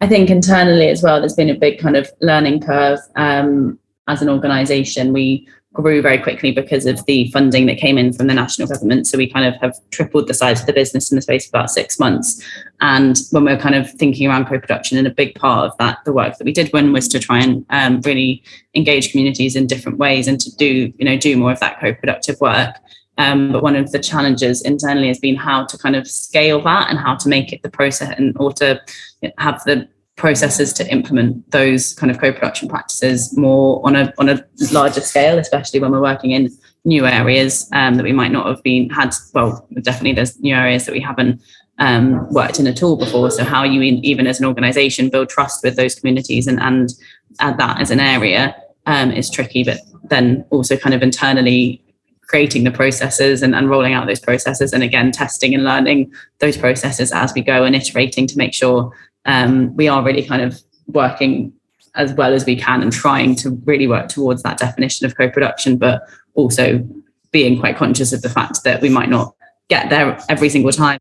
I think internally as well, there's been a big kind of learning curve um, as an organisation. We grew very quickly because of the funding that came in from the national government. So we kind of have tripled the size of the business in the space of about six months. And when we are kind of thinking around co-production, and a big part of that, the work that we did when was to try and um, really engage communities in different ways and to do, you know, do more of that co-productive work. Um, but one of the challenges internally has been how to kind of scale that and how to make it the process and or to have the processes to implement those kind of co-production practices more on a on a larger scale, especially when we're working in new areas um, that we might not have been had. Well, definitely there's new areas that we haven't um, worked in at all before. So how you even as an organisation build trust with those communities and and add that as an area um, is tricky. But then also kind of internally creating the processes and, and rolling out those processes and again testing and learning those processes as we go and iterating to make sure um, we are really kind of working as well as we can and trying to really work towards that definition of co-production, but also being quite conscious of the fact that we might not get there every single time.